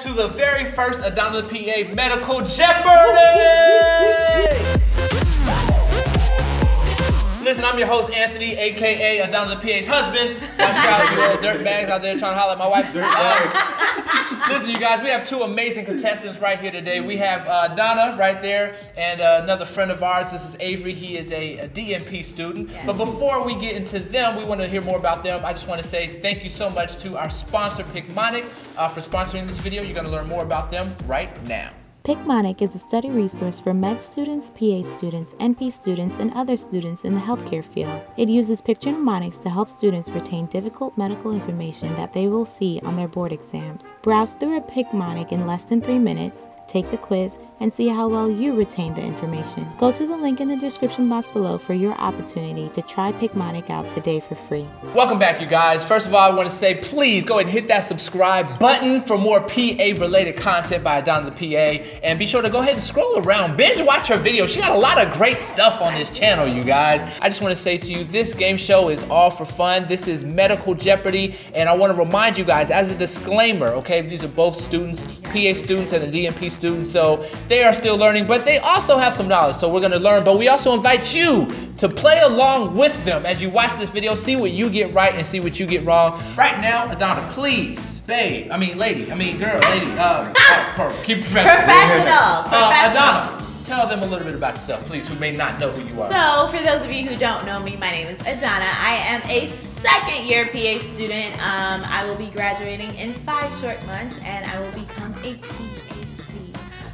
to the very first Adana PA Medical Jeopardy! Listen, I'm your host, Anthony, aka Adana the PA's husband. Watch out, you little dirt bags out there trying to holler at my wife. Uh, listen, you guys, we have two amazing contestants right here today. We have uh, Donna right there, and uh, another friend of ours. This is Avery. He is a, a DNP student. Yeah. But before we get into them, we want to hear more about them. I just want to say thank you so much to our sponsor, Picmonic, uh, for sponsoring this video. You're going to learn more about them right now. PicMonic is a study resource for med students, PA students, NP students, and other students in the healthcare field. It uses picture mnemonics to help students retain difficult medical information that they will see on their board exams. Browse through a PicMonic in less than three minutes, take the quiz, and see how well you retain the information. Go to the link in the description box below for your opportunity to try PicMonic out today for free. Welcome back, you guys. First of all, I want to say please go ahead and hit that subscribe button for more PA related content by Donna the PA. And be sure to go ahead and scroll around, binge watch her videos. She got a lot of great stuff on this channel, you guys. I just want to say to you, this game show is all for fun. This is Medical Jeopardy. And I want to remind you guys, as a disclaimer, okay, these are both students, PA students and a DNP student. So they are still learning, but they also have some knowledge. So we're going to learn. But we also invite you to play along with them as you watch this video. See what you get right and see what you get wrong. Right now, Adonna, please, babe, I mean, lady, I mean, girl, lady, uh, oh, keep professional. Professional. Uh, Professional. Adonna, tell them a little bit about yourself, please, who may not know who you are. So, for those of you who don't know me, my name is Adana. I am a second year PA student. Um, I will be graduating in five short months and I will become a PA-C.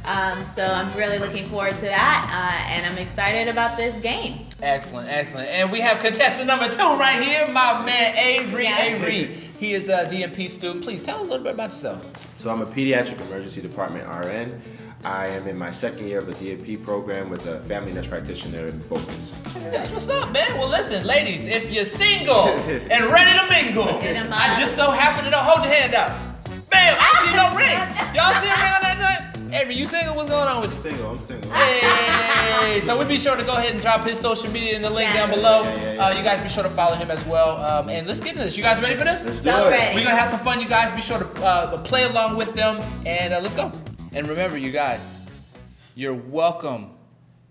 Um, so, I'm really looking forward to that uh, and I'm excited about this game. Excellent, excellent. And we have contestant number two right here, my man Avery. Yes. Avery, he is a DNP student. Please tell us a little bit about yourself. So I'm a pediatric emergency department RN. I am in my second year of a DNP program with a family nurse practitioner in focus. That's what's up, man. Well, listen, ladies, if you're single and ready to mingle, I just so happen to know. Hold your hand up. Bam! I see no ring. Y'all see a ring on that joint? Avery, you single? What's going on with you? Single, I'm single. Hey, so we be sure to go ahead and drop his social media in the link down below. Yeah, yeah, yeah. Uh, you guys be sure to follow him as well. Um, and let's get into this. You guys ready for this? Let's do So it. ready. We're gonna have some fun, you guys. Be sure to uh, play along with them, and uh, let's go. And remember, you guys, you're welcome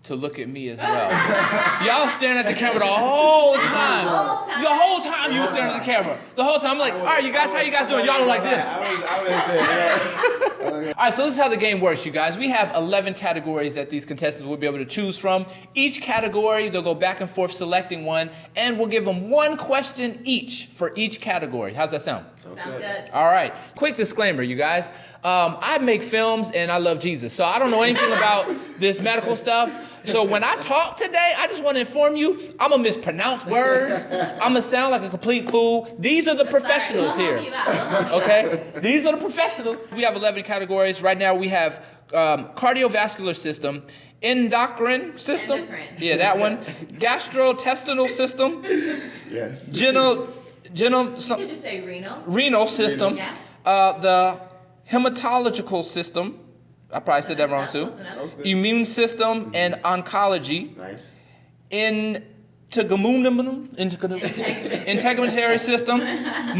to look at me as well. Y'all staring at the camera the whole time. whole time. The whole time you were staring at the camera. The whole time I'm like, all right, you guys, how you guys doing? Y'all look like this. I was, I was there, yeah. All right, so this is how the game works, you guys. We have 11 categories that these contestants will be able to choose from. Each category, they'll go back and forth selecting one, and we'll give them one question each for each category. How's that sound? Sounds good. All right. Quick disclaimer, you guys. Um, I make films and I love Jesus, so I don't know anything about this medical stuff. So when I talk today, I just want to inform you, I'm gonna mispronounce words. I'm gonna sound like a complete fool. These are the professionals Sorry, here. we'll help you out. We'll help you out. Okay, these are the professionals. We have 11 categories. Right now, we have um, cardiovascular system, endocrine system. Endocrine. Yeah, that one. Gastrointestinal system, Yes. genal, genal, You could just say renal. renal system, Yeah. uh, the hematological system. I probably said that wrong too. Close enough. Immune system and oncology. Nice. Integumentum, integumentary system,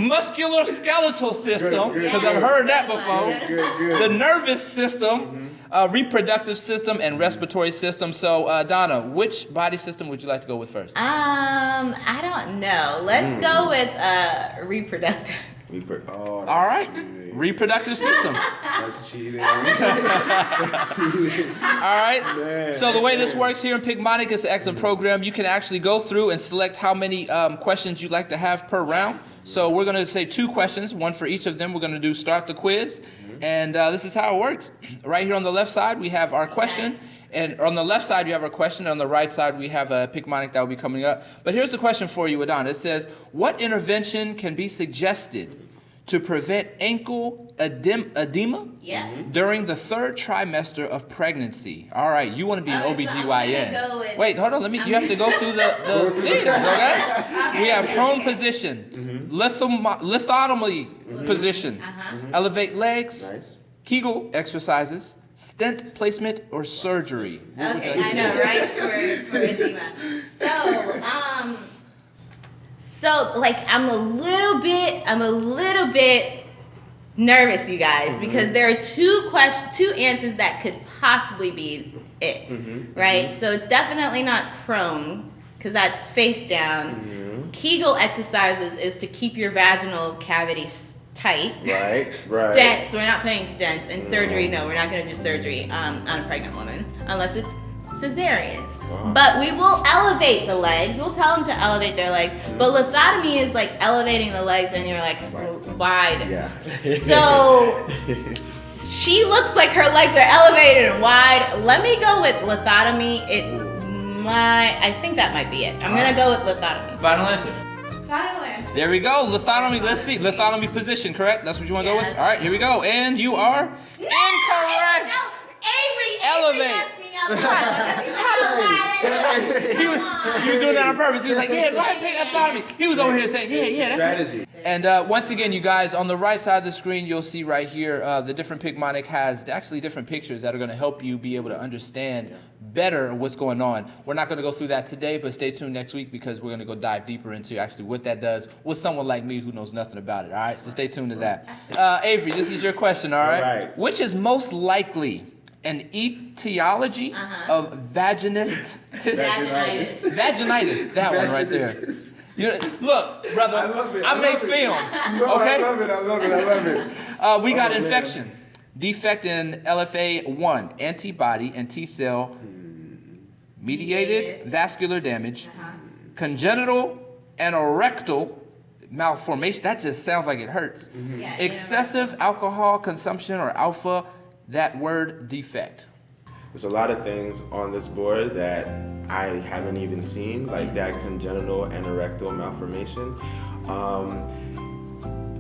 muscular skeletal system, Good, good, because I've heard that before. one. Good, good. The nervous system, uh, reproductive system, and respiratory system. So, uh, Donna, which body system would you like to go with first? Um, I don't know. Let's go with uh reproductive. Per- oh, All right, cheating. reproductive system. That's cheating. That's cheating. All right. Man. So the way this works here in Picmonic is an excellent program. You can actually go through and select how many um, questions you'd like to have per round. So we're going to say two questions, one for each of them. We're going to do start the quiz, and uh, this is how it works. Right here on the left side, we have our question. And on the left side, you have our question. On the right side, we have a Picmonic that will be coming up. But here's the question for you, Adon. It says, what intervention can be suggested to prevent ankle edem- edema Yeah. Mm-hmm. during the third trimester of pregnancy. All right, you want to be an Okay, so I'm OBGYN. gonna go with- Wait, hold on. Let me. You have to go through the, the things, okay? We have prone position, mm-hmm. lithom- lithotomy mm-hmm. position, Uh-huh. elevate legs, Nice. Kegel exercises, stent placement, or surgery. What Okay, I know, right? For for edema. So, um, so like I'm a little bit, I'm a little bit nervous, you guys, mm-hmm. because there are two questions, two answers that could possibly be it, mm-hmm, mm-hmm. right? So it's definitely not prone because that's face down. Kegel exercises is to keep your vaginal cavity tight. Right, right. Stents, we're not paying stents. And surgery, no, we're not going to do surgery um, on a pregnant woman unless it's cesareans. Wow. But we will elevate the legs. We'll tell them to elevate their legs. But lithotomy is like elevating the legs and you're like Right. wide. Yeah. So she looks like her legs are elevated and wide. Let me go with lithotomy. It might, I think that might be it. I'm gonna go with lithotomy. Final answer. Final. There we go. Lithotomy. Let's see. Lithotomy position, correct? That's what you want to go with? All right, here we go. And you are incorrect. No, Avery, Elevate. Avery messed me up. Come on. He was, he was doing that on purpose. He was like, yeah, go ahead and pick lithotomy. He was over here saying, yeah, yeah, that's it. Strategy. And uh, once again, you guys, on the right side of the screen, you'll see right here uh, the different Picmonic has actually different pictures that are going to help you be able to understand better what's going on. We're not going to go through that today, but stay tuned next week because we're going to go dive deeper into actually what that does with someone like me who knows nothing about it. All right, so stay tuned to that. Uh, Avery, this is your question. All right. All right. Which is most likely an etiology Uh-huh. of vaginistis? Vaginitis. Vaginitis, that one right there. You know, look, brother, I love it, I, I make love it. films. No, okay, I love it. I love it. I love it. Uh, we got Oh, man. infection, defect in LFA1, antibody and T cell mediated Mediated. vascular damage, Uh-huh. congenital anorectal malformation. That just sounds like it hurts. Yeah, Excessive alcohol consumption or alpha. That word defect. There's a lot of things on this board that I haven't even seen, like that congenital anorectal malformation. Um,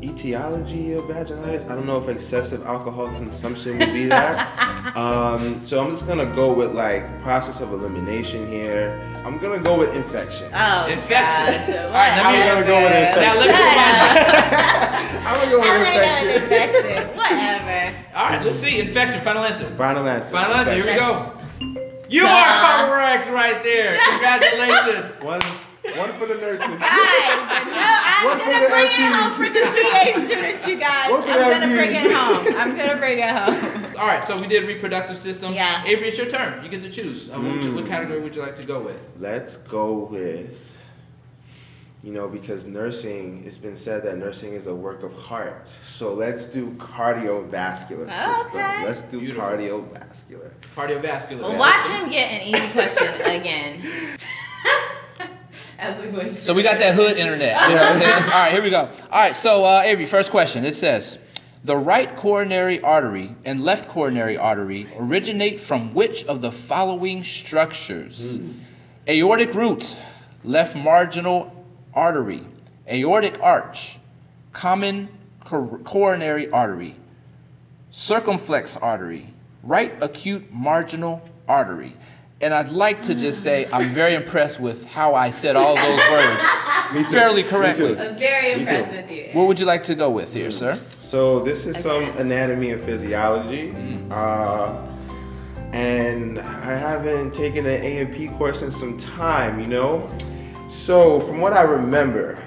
etiology of vaginitis. I don't know if excessive alcohol consumption would be that. um, so I'm just gonna go with like the process of elimination here. I'm gonna go with infection. Oh, Infection. gosh, All right, now I'm gonna go with whatever. Now infection. let me I'm gonna go with I'm gonna go with infection. infection. Whatever. All right, let's see. Infection. Final answer. Final answer. Final answer. Here we go. You are correct right there. Congratulations. One, one for the nurses. Guys, no, I'm What gonna for the bring it home LPs? for the PA students, you guys. What for I'm gonna bring it home. I'm gonna bring it home. All right, so we did reproductive system. Yeah. Avery, it's your turn. You get to choose. Uh, what, what Mm. category would you like to go with? Let's go with, you know, because nursing, it's been said that nursing is a work of heart. So let's do cardiovascular system. Let's do Beautiful. cardiovascular. Cardiovascular. Well, watch him get an easy question again. As we wait. So we got that hood internet. You know what I'm saying? All right, here we go. All right, so uh, Avery, first question. It says, the right coronary artery and left coronary artery originate from which of the following structures? Aortic root, left marginal artery, aortic arch, common coronary artery, circumflex artery, right acute marginal artery. And I'd like to just say I'm very impressed with how I said all those words fairly correctly. I'm very impressed with you. What would you like to go with here, sir? So this is some anatomy and physiology. Mm-hmm. Uh, and I haven't taken an A and P course in some time, you know? So from what I remember,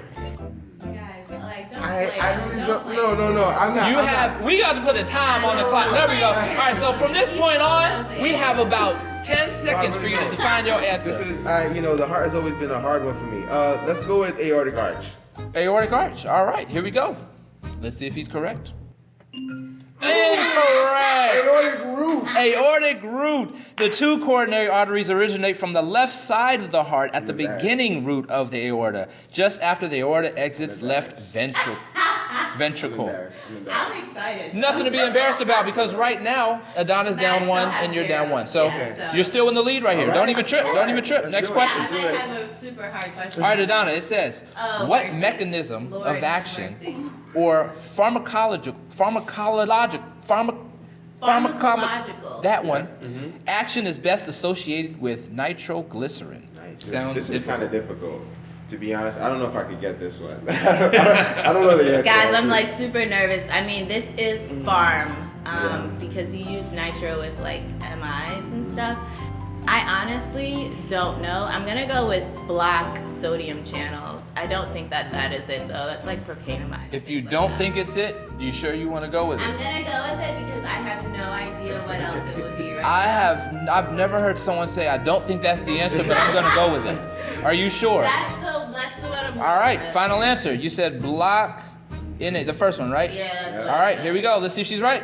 Guys, like, I, I really don't don't, no, no, no, I'm not. You I'm have, we got to put a time on the clock. There we go. All right, so from this point on, we have about 10 seconds for you to define your answer. This is, I, you know, the heart has always been a hard one for me. Uh, let's go with aortic arch. Aortic arch. All right, here we go. Let's see if he's correct. Incorrect. Aortic root. Aortic root. The two coronary arteries originate from the left side of the heart at the In the back. beginning root of the aorta, just after the aorta exits left ventral, I'm ventricle. embarrassed. I'm embarrassed. I'm excited. Nothing to be embarrassed about because right now Adana's Matt down still one and you're zero. down one. So Yeah, so- you're still in the lead right here. All Don't even trip. All Don't even trip. Let's Next question. I Do have a super hard question. All right, Adana, it says, Oh, what mercy. mechanism Lord of action mercy. or pharmacological, pharmacologic, pharma, Pharmacological. that one, mm-hmm. action is best associated with nitroglycerin. Nice. This, Sounds this is kind of difficult. To be honest, I don't know if I could get this one. I, don't, I don't know the answer. Guys, I'm like super nervous. I mean, this is farm um, Yeah. because you use nitro with like MIs and stuff. I honestly don't know. I'm gonna go with block sodium channels. I don't think that that is it though. That's like procainamide. If you don't that. think it's it, you sure you want to go with it? I'm gonna go with it because I have no idea what else it would be. Right I now. have I've never heard someone say I don't think that's the answer, but I'm gonna go with it. Are you sure? That's the that's the. All right, going final answer. You said block in it, the first one, right? Yeah. that's what All I right, said. here we go. Let's see if she's right.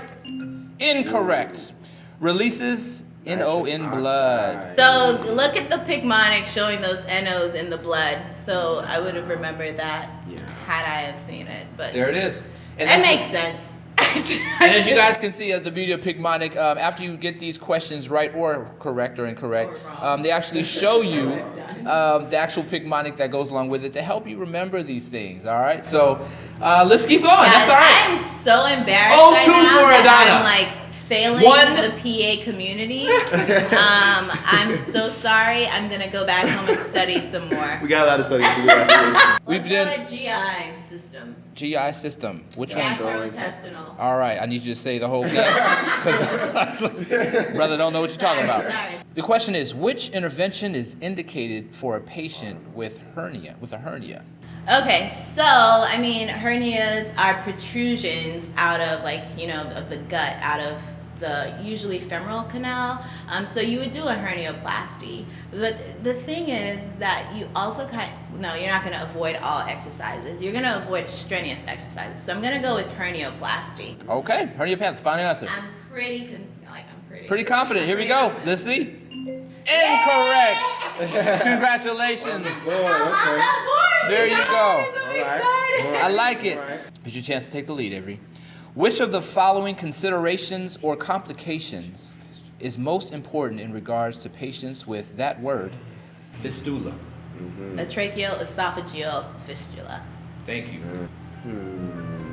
Incorrect. Releases NO in blood. So look at the Picmonic showing those NOs in the blood. So I would have remembered that Yeah. had I have seen it. But There it is. And it makes sense. And as you guys can see, as the beauty of Picmonic, um, after you get these questions right or correct or incorrect, um, they actually show you um, the actual Picmonic that goes along with it to help you remember these things. All right, so uh, let's keep going. Guys, That's all right. I'm so embarrassed Oh, right two for Adana. I'm like failing One- the PA community. um, I'm so sorry. I'm gonna go back home and study some more. We got a lot of studies to do after We've done with GI system, GI system. Which one? gastrointestinal. All right, I need you to say the whole thing because brother don't know what you're talking about. Sorry. The question is, which intervention is indicated for a patient with hernia, with a hernia? Okay, so I mean, hernias are protrusions out of like you know of the gut, out of the usually femoral canal. Um, so you would do a hernioplasty. But the thing is that you also kind no, you're not going to avoid all exercises. You're going to avoid strenuous exercises. So I'm going to go with hernioplasty. Okay, hernioplasty, pants, final answer. I'm pretty con- like I'm pretty Pretty confident. Here we go. Let's see. Incorrect. Congratulations. There you go. I like it. It's your chance to take the lead, Avery. Which of the following considerations or complications is most important in regards to patients with that word, fistula? Mm-hmm. A tracheoesophageal fistula. Thank you. Hmm.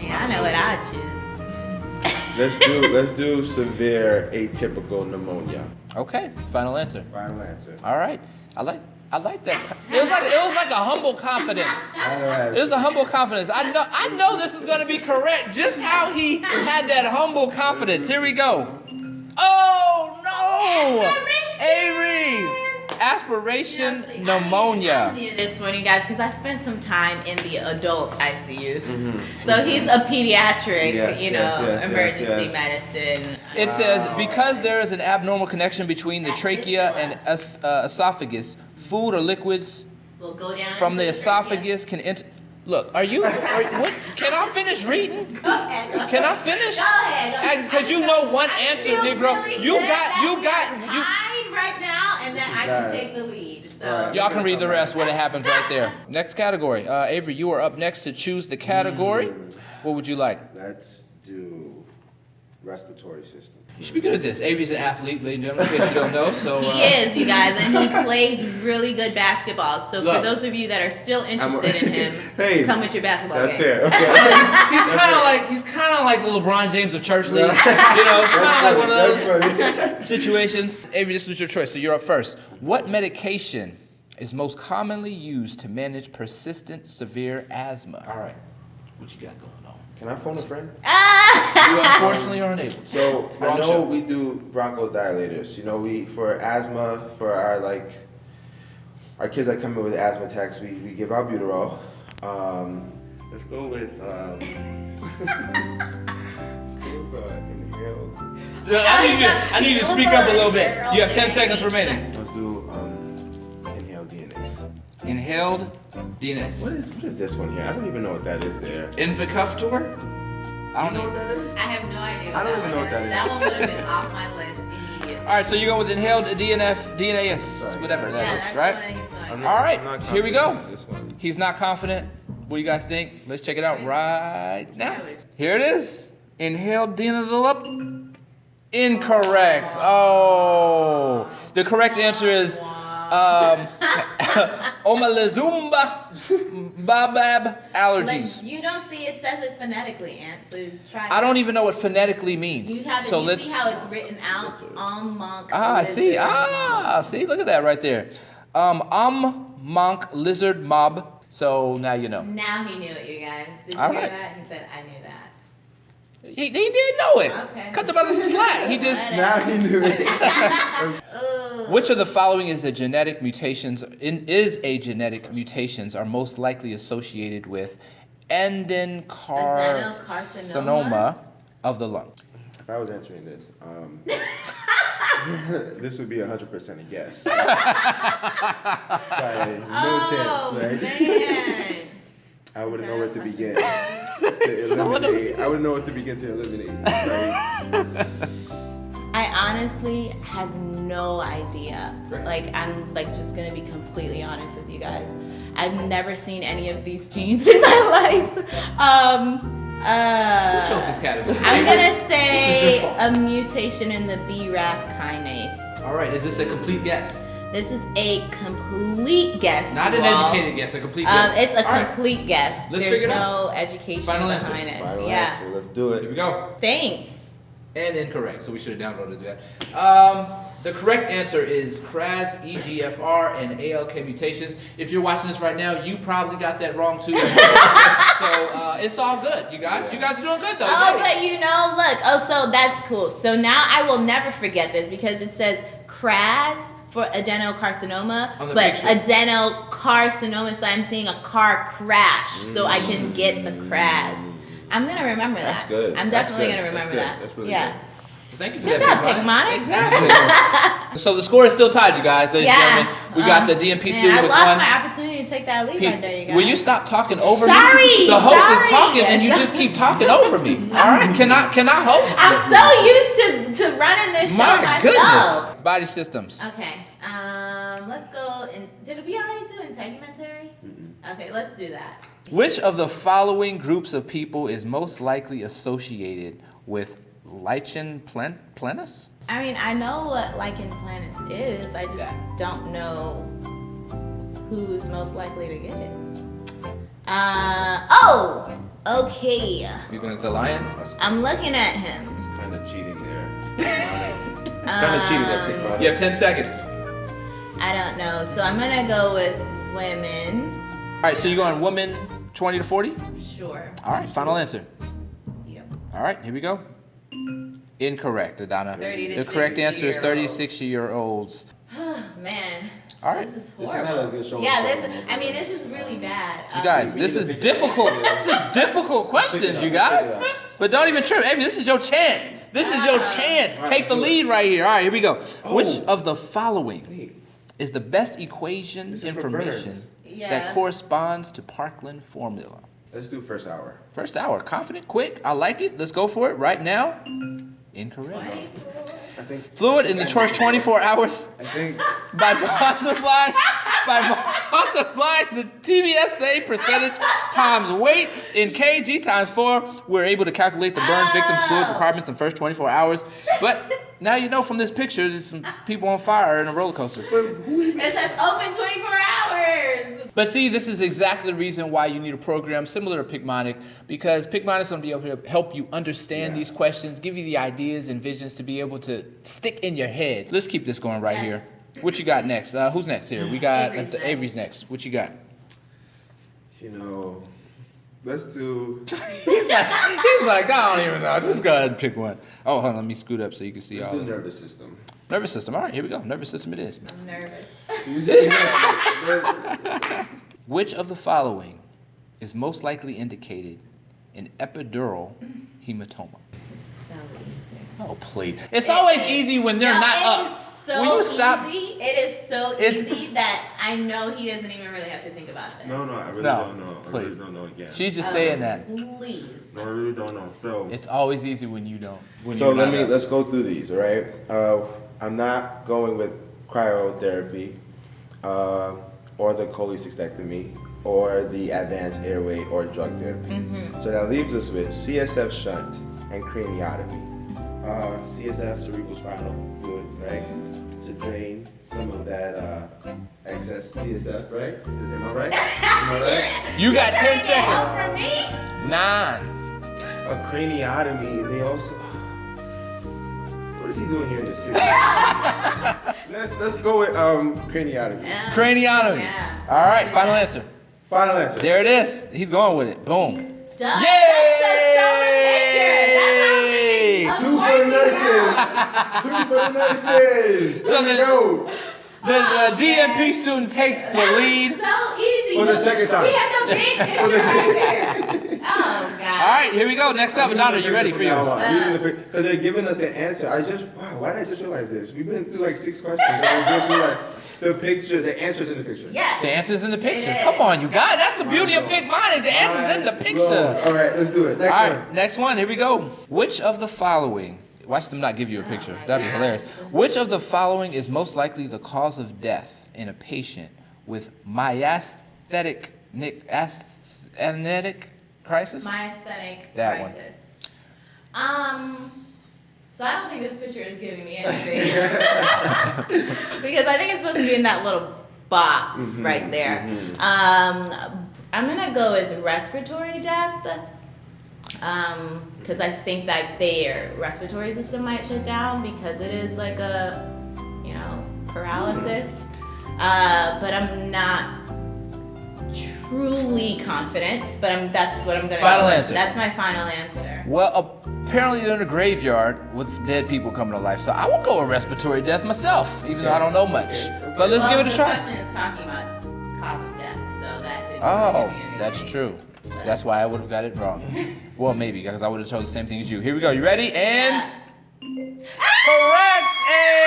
Yeah, I know what I choose. Let's do let's do severe atypical pneumonia. Okay, final answer. Final answer. All right. I like I like that. It was like it was like a humble confidence. It was a humble confidence. I know I know this is gonna be correct. Just how he had that humble confidence. Here we go. Oh no! Avery! Aspiration I pneumonia. knew this one, you guys, because I spent some time in the adult ICU. Mm-hmm. Mm-hmm. So he's a pediatric, Yes, you know, yes, yes, yes, emergency yes. medicine. It says um, because there is an abnormal connection between the trachea and es- uh, esophagus, food or liquids We'll go down from into the trachea. esophagus can enter. Look, are you? Are, what? Can I finish reading? Go ahead. Go Can I finish? Go ahead. Because you know one I answer, feel Negro. really You got, you got, are you. Tied right now, and then I can take the lead. So Alright. Y'all can read the rest when it happens right there. Next category. Uh, Avery, you are up next to choose the category. What would you like? Let's do respiratory system. You should be good at this. Avery's an athlete, ladies and gentlemen, in case you don't know. So he uh, is, you guys, and he plays really good basketball. So for those of you that are still interested in him, Hey, come with your basketball That's game. fair. he's, Okay. he's kind of like he's kind of like the LeBron James of church league. You know, it's kind of like one of those situations. Avery, this was your choice, so you're up first. What medication is most commonly used to manage persistent severe asthma? All right, what you got going on? Can I phone a friend? You unfortunately are unable. So I know show. we do bronchodilators. You know, we for asthma for our like our kids that come in with asthma attacks, we, we give albuterol. Um, let's go with um, let's go with uh, inhaled. I need you. I need you to speak up a little bit. You have 10 seconds remaining. Let's do um, inhaled DNase. Inhaled What DNS. is what is this one here? I don't even know what that is there. Invicuftor. I don't know what that is. I have no idea. I don't even know what that is. That one would have been off my list immediately. All right, so you go with inhaled DNF, DNAS, Sorry. whatever that yeah, that's one he's going. All right, here we go. confident in This one. He's not confident. What do you guys think? Let's check it out right now. Here it is. Inhaled DNF. Incorrect. Oh, the correct answer is um, Omalazumba babab allergies. Like, you don't see it says it phonetically, Aunt. So try. I don't even know what phonetically means. You have So you let's. see how it's written out. Um, monk. Ah, I see. Ah, see, look at that right there. Um, um, monk, lizard, mob. So now you know. Now he knew it, you guys. Did you All hear right. that? He said, "I knew that." He, he did know it. Okay. Cut the brother some slack. He just. Now he knew it. Which of the following is a genetic mutations in, is a genetic mutations are most likely associated with endocarcinoma Adenocarcinomas? of the lung? if I was answering this, um, this would be 100% a guess. Like, no oh, chance, right? man. I wouldn't know where to begin to eliminate. I wouldn't know where to begin to eliminate. Right? I honestly have no idea. Like, I'm like just gonna be completely honest with you guys. I've never seen any of these genes in my life. Um, uh, Who chose this category? I'm gonna say a mutation in the BRAF kinase. All right, is this a complete guess? This is a complete guess. Not an Wall. educated guess, a complete Um, guess. it's a All right, complete guess. Let's There's figure it no education Final answer. behind it. Final yeah. answer. Let's do it. Here we go. Thanks. And incorrect, so we should have downloaded that. Um, the correct answer is KRAS, EGFR, and ALK mutations. If you're watching this right now, you probably got that wrong too. so uh, it's all good, you guys. You guys are doing good though. Oh, Great. but you know, look. Oh, so that's cool. So now I will never forget this because it says KRAS for adenocarcinoma, but picture. adenocarcinoma. So I'm seeing a car crash, so I can get the KRAS. I'm gonna remember That's that. good. I'm definitely good. gonna That's remember good. that. That's really yeah. Thank you for Good that. job, Picmonic. Exactly. so the score is still tied, you guys. Ladies and Yeah. gentlemen. We got Um, the DNP man, student I lost one. my opportunity to take that lead right there, you guys. Will you stop talking over me? Sorry, The host sorry. is talking and you just keep talking over me. All right, can I can I host? I'm so used to, to running this show My myself. goodness. Body systems. Okay. Um, let's go. In, did we already do integumentary? Okay, let's do that. Which of the following groups of people is most likely associated with lichen plen- planus? I mean, I know what lichen planus is. I just Yeah. don't know who's most likely to get it. Uh oh. Okay. You're going to the lion? I'm looking at him. He's kind of cheating there. it's kind of cheating there, Um, Pickpocket. You have 10 seconds. I don't know. So I'm gonna go with women. All right, so you're going women 20 to 40? Sure. All right, final answer. Yep. All right, here we go. Incorrect, Adana. 30 to the correct answer is 60-year-olds. 36 year olds. Man. All right. This is This is horrible. not a good show. Yeah, this. I mean, this is really bad. You Um, guys, we this is to figure it difficult. This is difficult questions, you guys. Figure it out. But don't even trip. Amy, this is your chance. This is your Ah. chance. All right, Take the do it. lead right here. All right, here we go. Which Oh. of the following Wait. is the best equation This is for information birds. Yeah. that corresponds to Parkland formula? Let's do first hour. First hour, confident, quick. I like it. Let's go for it right now. Incorrect. Think. Fluid in the first 24 hours I think. by multiplying by multiplying the TBSA percentage times weight in kg times four, we're able to calculate the burn victim's fluid requirements in the first 24 hours. But now you know from this picture, there's some people on fire in a roller coaster. It says open 24 hours. But see, this is exactly the reason why you need a program similar to Picmonic, because Picmonic is going to be able to help you understand Yeah. these questions, give you the ideas and visions to be able to stick in your head. Let's keep this going right Yes. here. What you got next? Uh, who's next here? We got Avery's uh, next. Avery's next. What you got? You know. Let's do. He's like, he's like, I don't even know. Just go ahead and pick one. Oh, hold on. Let me scoot up so you can see Let's all do of them. nervous system. Nervous system. All right, here we go. Nervous system it is. I'm nervous. Which of the following is most likely indicated in epidural hematoma? This is so easy. Oh, please. It's It always is- easy when they're No, not it up. is so Will you stop? easy. It is so It's- easy that I know he doesn't even really have to think about this. no, no, I really No, don't know. I please. really don't know again. She's just Um, saying that. Please. No, I really don't know. So. It's always easy when you don't. When So let me up. let's go through these, all right? Uh, I'm not going with cryotherapy, uh, or the cholecystectomy, or the advanced airway or drug therapy. So that leaves us with CSF shunt and craniotomy. Uh, CSF cerebral spinal fluid, right? To drain some of that uh, excess CSF, right? Am I right? Am I right? You got Trying 10 get help seconds. from me? Nine. A craniotomy, they also. What is he doing here in this picture? let's, let's go with um, craniotomy. Yeah. Craniotomy. Yeah. All right, final answer. Final answer. There it is. He's going with it. Boom. Duh. Yay! That's a stolen for the nurses. Two for the nurses. So There we the- go. The, the DNP student takes the lead. So easy. For the second time. We had the big picture right there. Oh God. All right, here we go. Next up, Adana, you ready for yours? Because they're giving us the answer. I just, wow, why did I just realize this? We've been through like six questions. I just realized the picture, the answer's in the picture. Yes. The answer's in the picture. It is. Come on, you guys. That's the beauty of Picmonic. The answer's in the picture. All right, let's do it. Next All one. next one. Here we go. Which of the following? Watch them not give you a picture. That'd be hilarious. Which of the following is most likely the cause of death in a patient with myasthenic nic- ast- crisis? Myasthenic That one. Um. So I don't think this picture is giving me anything because I think it's supposed to be in that little box Mm-hmm, right there. Um, I'm gonna go with respiratory death. Um, because I think that their respiratory system might shut down because it is like a, you know, paralysis. Uh, but I'm not truly confident. But I'm that's what I'm gonna. Final go answer. That's my final answer. Well, apparently they're in a graveyard with dead people coming to life, so I will go with respiratory death myself, even though I don't know much. But let's well, give it a the shot. question is talking about cause of death, so that Oh, give me anything. that's true. That's why I would have got it wrong. Well, maybe because I would have chosen the same thing as you. Here we go. You ready? And correct. Hey!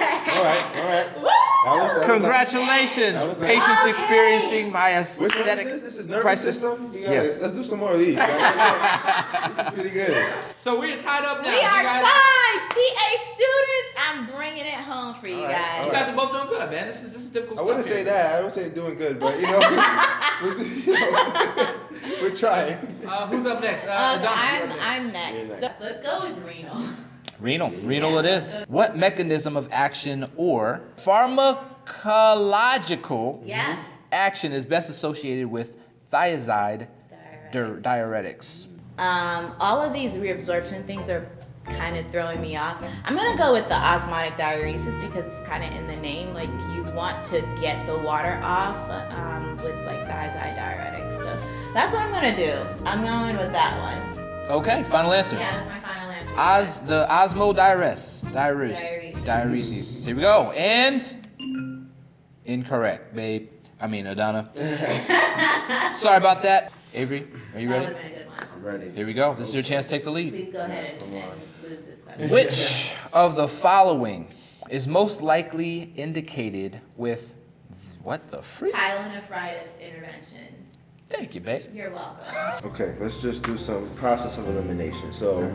Ah! All right, all right. Woo! That was- that was- Congratulations. That was. Patients Okay. experiencing myasthenic is this? This is nervous crisis. system? Gotta- Yes. Let's do some more of these. this is pretty good. So we're tied up now. We are guys- tied, PA students. I'm bringing it home for you All right, guys. all You guys are both doing good, man. This is this is difficult I stuff. wouldn't say here. that. I would say doing good, but you know, we're, you know, we're trying. Uh, who's up next? Uh, Um, Adana, I'm up next. I'm next. You're So, let's go with renal. Renal. Renal it is. What mechanism of action or pharmacological Yeah. action is best associated with thiazide dir- diuretics? Um, all of these reabsorption things are kind of throwing me off. I'm gonna go with the osmotic diuresis because it's kind of in the name. Like you want to get the water off um, with like thiazide diuretics. So that's what I'm gonna do. I'm going with that one. Okay, final answer. Yeah, that's my final answer. Os the osmodiuresis. Diuresis. Diuresis. Diuresis. Here we go. And incorrect, babe. I mean Adana. Sorry about that. Avery, are you ready? would have been a good one. I'm ready. Here we go. This is your chance to take the lead. Please go ahead and, and lose this question. Which of the following is most likely indicated with what the freak? Pyelonephritis interventions. Thank you, babe. You're welcome. Okay, let's just do some process of elimination. So,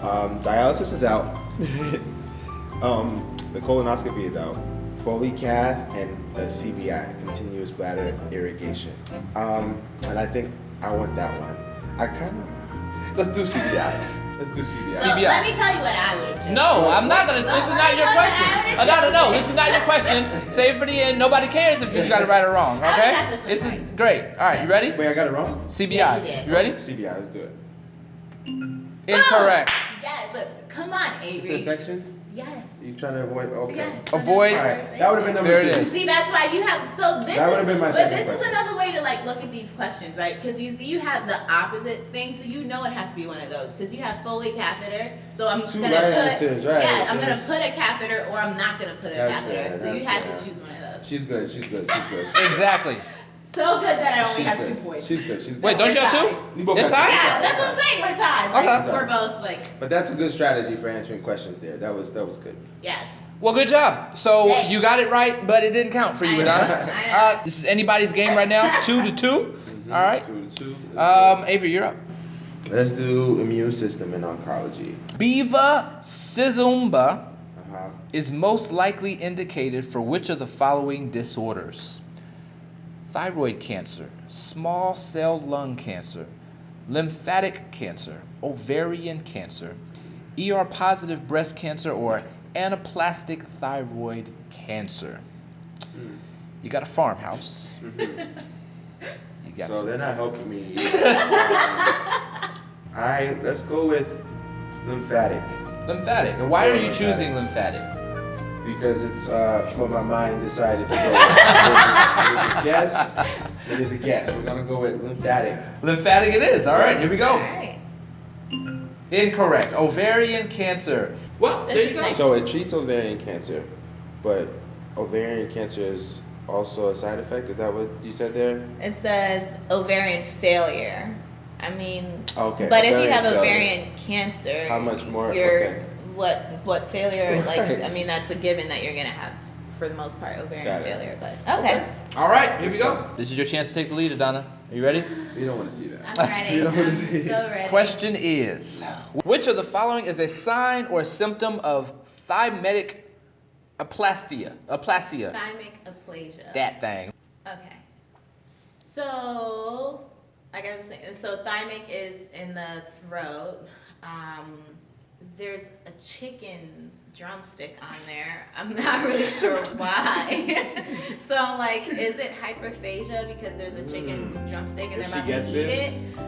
um, dialysis is out. um, the colonoscopy is out. Foley cath and the CBI, continuous bladder irrigation. Um, and I think I want that one. I kind of let's do CBI. Let's do CBI. So CBI. let me tell you what I would have. No, I'm not gonna. This is not your question. Adana, no, this is not your question. Save for the end. Nobody cares if you got it right or wrong. I Okay? got this one This is great. All right, you ready? Wait, I got it wrong. CBI. Yeah, you did. You ready? CBI, let's do it. Incorrect. Yes. Come on, It's Avery. infection. Yes. You trying to avoid? Okay. Yes. Avoid- All right, that would have been number There it two. is. See, that's why you have. So this That is, would've been my but second this is another way to like look at these questions, right? Because you see, you have the opposite thing, so you know it has to be one of those. Because you have Foley catheter, so I'm Two gonna right put. answers, right. Yeah, I'm gonna put a catheter, or I'm not gonna put a That's catheter. right, so you have right. to choose one of those. She's good. She's good. She's good. Exactly. So good that I only She's have good. two points. She's good. She's good. Wait, don't you have two? We both It's got two. tied? Yeah, that's what I'm saying. We're tied. Like, Okay. We're both like, But that's a good strategy for answering questions. There, that was that was good. yeah. Well, good job. So Thanks. you got it right, but it didn't count for you, I Adana. I. Uh, this is anybody's game right now. Two to two. All right. Two to two. Um, Avery, you're up. Let's do immune system in oncology. Bevacizumba Uh-huh. is most likely indicated for which of the following disorders? Thyroid cancer, small cell lung cancer, lymphatic cancer, ovarian cancer, ER positive breast cancer, or anaplastic thyroid cancer. You got a farmhouse. You got So some. they're not helping me. um, I let's go with lymphatic Lymphatic. Why are you Lymphatic. choosing lymphatic? Because it's uh, what my mind decided to go. with. it is a guess. It is a guess. We're gonna go with lymphatic. Lymphatic it is. All right, here we go. right. Incorrect. Ovarian cancer. Well, there you go. So it treats ovarian cancer, but ovarian cancer is also a side effect. Is that what you said there? It says ovarian failure. I mean, Okay, but if you ovarian have failure. ovarian cancer, How much more? You're Okay. What what failure? Like I mean, that's a given that you're gonna have for the most part ovarian Got failure. But okay, All right, here we go. This is your chance to take the lead, Adana. Are you ready? You don't want to see that. I'm ready. You don't I'm wanna see it. so ready. Question is Which of the following is a sign or symptom of thymetic aplastia? Aplasia. Thymic aplasia. That thing. Okay. So, like I was saying, so thymic is in the throat. Um, there's a chicken drumstick on there. I'm not really sure why. so, like, is it hyperphagia because there's a chicken drumstick and If they're about to eat this. it?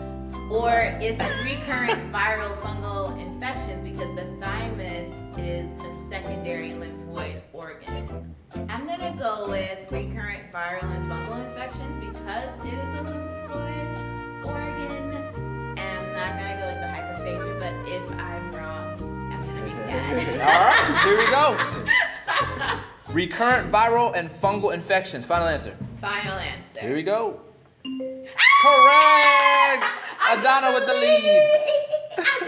Or is it recurrent viral fungal infections because the thymus is a secondary lymphoid organ? I'm gonna go with recurrent viral and fungal infections because it is a lymphoid organ. And I'm not gonna go with the hyperphagia, but if I'm wrong, I'm gonna be sad. All right, here we go. Recurrent viral and fungal infections. Final answer. Final answer. Here we go. Correct! Adana with the lead.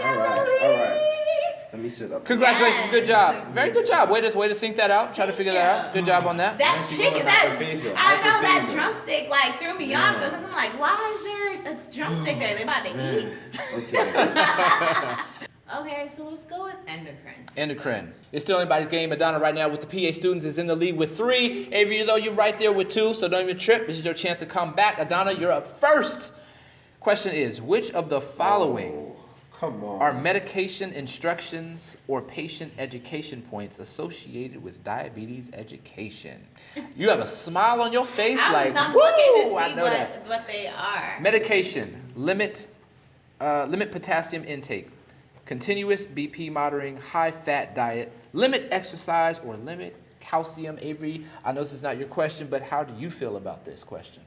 All right, all right. Let me sit up. Congratulations, good job. Very good job. Way to way to think that out. Try to Thank figure that out. Good job on that. That chicken, that hyperphagia, I know that drumstick like threw me off because I'm like, why is there a drumstick there? They about to eat. Okay. Okay, so let's go with endocrine. system. Endocrine. It's still anybody's game. Adana right now with the PA students is in the lead with three. Avery, though, you're right there with two, so don't even trip. This is your chance to come back. Adana, you're up first. Question is, which of the following Oh, come on. are medication instructions or patient education points associated with diabetes education? You have a smile on your face I'm, like, I'm woo, looking to I know what, that. what they are. Medication, limit, uh, limit potassium intake, continuous BP monitoring, high fat diet, limit exercise, or limit calcium. Avery, I know this is not your question, but how do you feel about this question?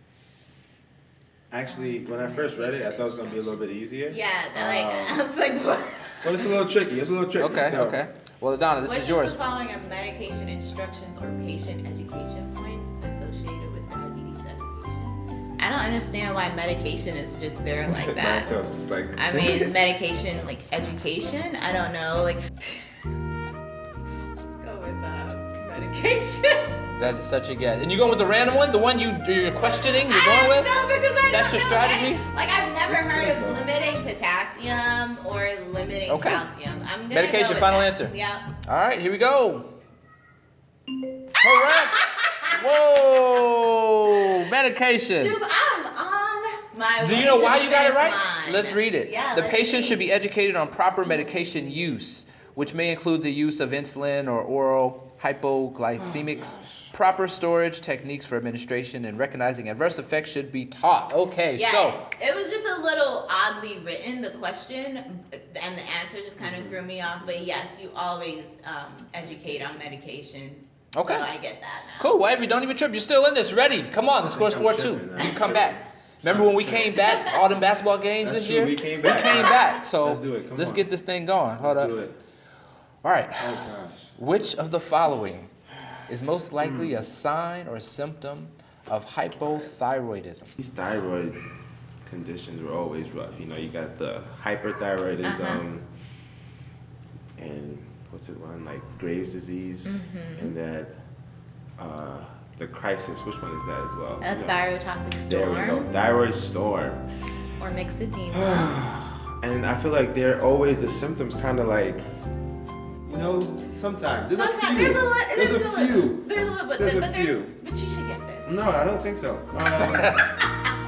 Actually, when I first read it, I thought it was gonna be a little bit easier. yeah, they're like Um, I was like, what? But it's a little tricky. It's a little tricky. Okay, so- okay. Well, Adana, this Which is yours. of the following are medication instructions or patient education points associated with diabetes education? I don't understand why medication is just there like By that. itself, just like. I mean, medication, like education. I don't know, like. Let's go with uh, medication. That is such a guess. And you going with the random one? The one you, you're questioning? You're going with? No, because I That's your know. strategy? Like I've never That's heard good, of limiting potassium or limiting Okay. calcium. I'm gonna Medication, go final that. answer. Yeah. All right, here we go. Correct. Whoa, medication. Dude, I'm on my. Do you know why you got it right? line. Let's read it. Yeah. the patient see. should be educated on proper medication use, which may include the use of insulin or oral hypoglycemics. Proper storage techniques for administration and recognizing adverse effects should be taught. Okay, Yeah, so it was just a little oddly written, the question, and the answer just kind of threw me off. But yes, you always um, educate on medication. Okay. So I get that now. cool. Well, if you don't even trip, you're still in this. Ready? Come on. The score's four two. You come back. Remember when we came back? All them basketball games That's this true, year. we came back. came back. So Let's do it, come let's on. get this thing going. Hold Let's up. do it. All right. Oh gosh. Which of the following is most likely a sign or a symptom of hypothyroidism? These thyroid conditions were always rough. You know, you got the hyperthyroidism Uh-huh. and what's it one like Graves' disease, Mm-hmm. and that uh, the crisis. Which one is that as well? A You know, thyrotoxic There we go. storm Thyroid storm. or myxedema. and I feel like they're always the symptoms kind of like, you know, sometimes. There's Sometimes a few. there's a li- there's, There's a, a few. There's a little bit, There's a but there's few. but you should get this. No, I don't think so.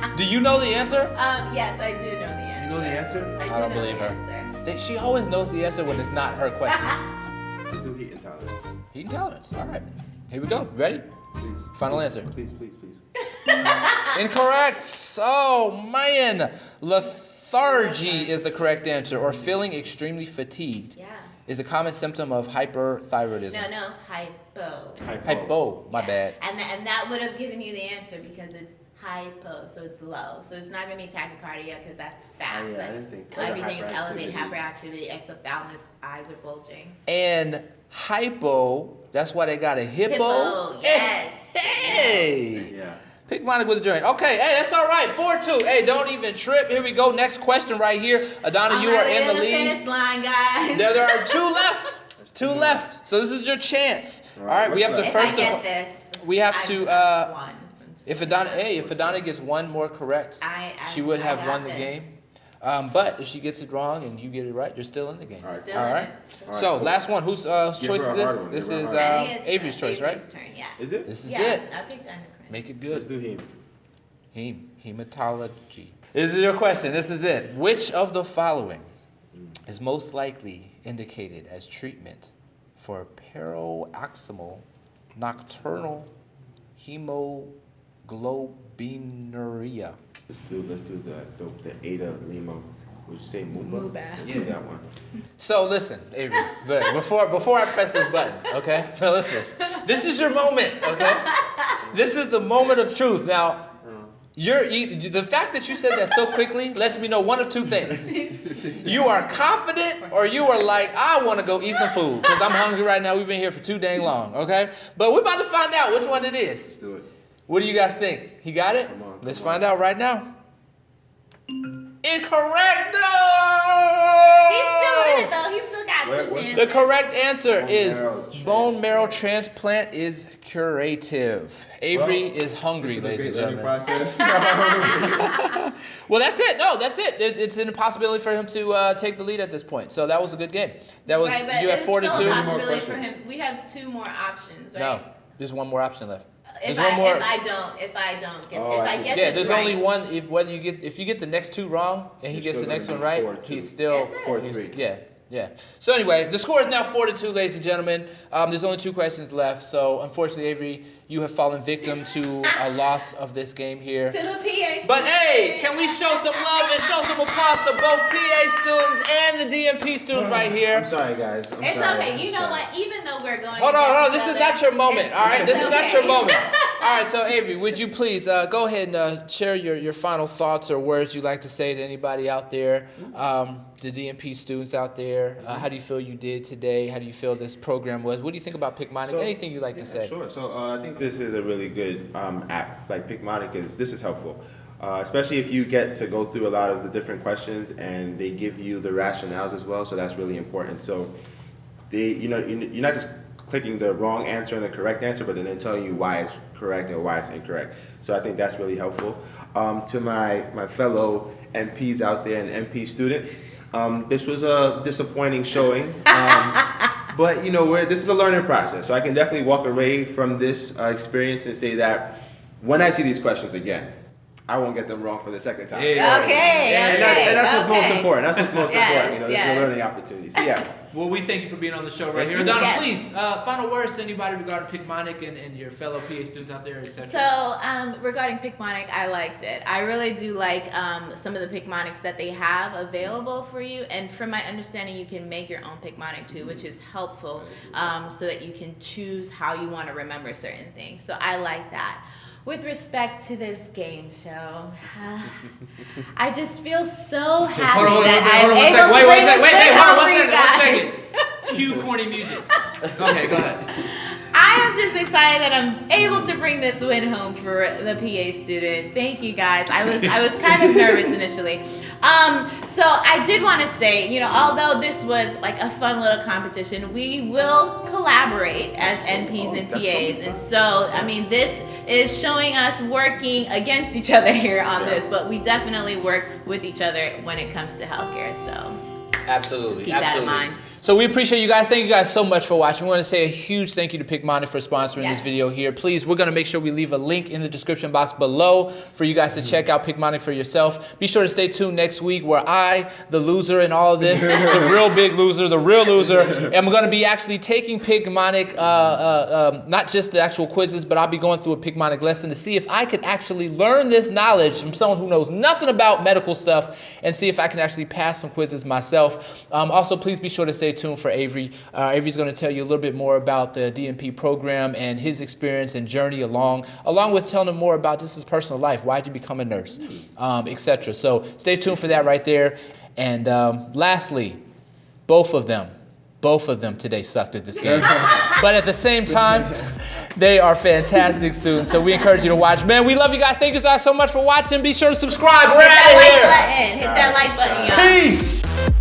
Um, Do you know the answer? Um, yes, I do know the answer. you know the answer? I, do I don't know believe the her. Answer. They- She always knows the answer when it's not her question. Let's do heat intolerance. Heat intolerance. All right. Here we go. Ready? Please. Final please, answer. Please, please, please. Incorrect. Oh man. Lethargy is the correct answer, or feeling extremely fatigued Yeah. Is a common symptom of hyperthyroidism. No, no, hypo. Hypo. Hypo. My Yeah. bad. And, tha- and that would have given you the answer because it's hypo, so it's low. So it's not gonna be tachycardia because that's fast. Oh, yeah, I that's, didn't think- everything is elevated hyperactivity. hyperactivity, exophthalmos, eyes are bulging. And hypo, that's why they got a hippo. Hippo, yes. Hey! Yeah. Picmonic with a joint. Okay, hey, that's all right. 4-2. Hey, don't even trip. Here we go. Next question right here. Adana, you I'm are right in the the lead. finish line, guys. There, there are two left. Two left. So this is your chance. All All right, right, we have to what's if first I get of this, we have I to, would've uh, won. if Adana, hey, if Adana gets one more correct, I, I, she would have got won the this. game. Um, but if she gets it wrong and you get it right, you're still in the game. All right. Still All in right. it. All right. So last one. Whose uh, choice is this? This give her a is uh, think it's, Avery's choice, right? Avery's turn, yeah. Is it? This is yeah, it. I picked endocrine. Make it good. Let's do him. Heme, hematology. This is your question. This is it. Which of the following is most likely indicated as treatment for paroxysmal nocturnal hemoglobinuria? Let's do let's do the the, the Ada Lima. Would you say Muba? Muba. Let's that one. So listen, Avery, look, before before I press this button, okay? So listen, this is your moment, okay? This is the moment of truth. Now, you're you, the fact that you said that so quickly lets me know one of two things. You are confident, or you are like, I want to go eat some food because I'm hungry right now. We've been here for too dang long, okay? But we're about to find out which one it is. Let's do it. What do you guys think? He got it? Come on, Let's on. find out right now. Incorrect. No. He's still in it though. He's still got Wait, two chances. The correct answer Bone is marrow bone marrow transplant is curative. Avery Well, is hungry, This is a ladies and gentlemen. process. Well, that's it. No, that's it. It- It's an impossibility for him to uh, take the lead at this point. So that was a good game. That was right, but you have it's four to two. a How many more for him. We have two more options, right? No, there's one more option left. If There's I, one more. if I don't, if I don't get, Oh, if I I see. get yeah, this there's right, only one. If whether you get if you get the next two wrong and he You're gets the next one right, four, he's still Is it? Four, he's- three. Yeah, yeah. So anyway, the score is now four to two, ladies and gentlemen. Um, there's only two questions left. So unfortunately, Avery, you have fallen victim to a loss of this game here. to the PA. Students But hey, can we show some love and show some applause to both PA students and the DNP students right here? I'm sorry, guys. I'm It's sorry. okay. I'm You know sorry. what? Even though we're going. Hold on, hold on. This each is not your moment. All right, this is not your moment. All right, so Avery, would you please uh, go ahead and uh, share your, your final thoughts or words you'd like to say to anybody out there, um, the DNP students out there? Uh, how do you feel you did today? How do you feel this program was? What do you think about Picmonic? So- Anything you'd like to Yeah, say? Sure. So uh, I think this is a really good um, app. Like Picmonic is. This is helpful, uh, especially if you get to go through a lot of the different questions and they give you the rationales as well. So that's really important. So they, you know, you- you're not just clicking the wrong answer and the correct answer, but then they're telling you why it's correct and why it's incorrect. So I think that's really helpful. Um, to my my fellow NPs out there and NP students, um, this was a disappointing showing. Um, but you know, we're, this is a learning process, so I can definitely walk away from this uh, experience and say that when I see these questions again, I won't get them wrong for the second time. Yeah. Okay. And, that's, and that's what's most important. That's what's most Yes, important. You know, this is a learning opportunity. So yeah. Well, we thank you for being on the show right Thank here. you. Donna, Yes. please, uh, final words to anybody regarding Picmonic and, and your fellow PA students out there, etc. So um, regarding Picmonic, I liked it. I really do like um, some of the Picmonics that they have available for you. And from my understanding, you can make your own Picmonic too, which is helpful um, so that you can choose how you want to remember certain things. So I like that. With respect to this game show, I just feel so happy Hold on, that hold on, I'm able wait, to wait, bring wait, this wait, wait, win hold on, home one second, one guys. Cue corny music. Okay, go ahead. I am just excited that I'm able to bring this win home for the PA student. Thank you guys. I was I was kind of nervous initially. Um, so I did want to say, you know, although this was like a fun little competition, we will collaborate as NPs and Oh, PAs. And so, I mean, this is showing us working against each other here on Yeah. this, but we definitely work with each other when it comes to healthcare. So Absolutely. Keep that in mind. So we appreciate you guys. Thank you guys so much for watching. We want to say a huge thank you to Picmonic for sponsoring this video here. Please, we're going to make sure we leave a link in the description box below for you guys to check out Picmonic for yourself. Be sure to stay tuned next week where I, the loser in all of this, the real big loser, the real loser, am going to be actually taking Picmonic, uh, uh, um, not just the actual quizzes, but I'll be going through a Picmonic lesson to see if I can actually learn this knowledge from someone who knows nothing about medical stuff and see if I can actually pass some quizzes myself. Um, also, please be sure to stay tuned for Avery. Uh, Avery's going to tell you a little bit more about the DNP program and his experience and journey along, along with telling him more about just his personal life. Why'd you become a nurse, um, etc. So stay tuned for that right there. And um, lastly, both of them, both of them today sucked at this game. but at the same time, they are fantastic students. So we encourage you to watch. Man, we love you guys. Thank you guys so much for watching. Be sure to subscribe. We're Hit out of that here. like button.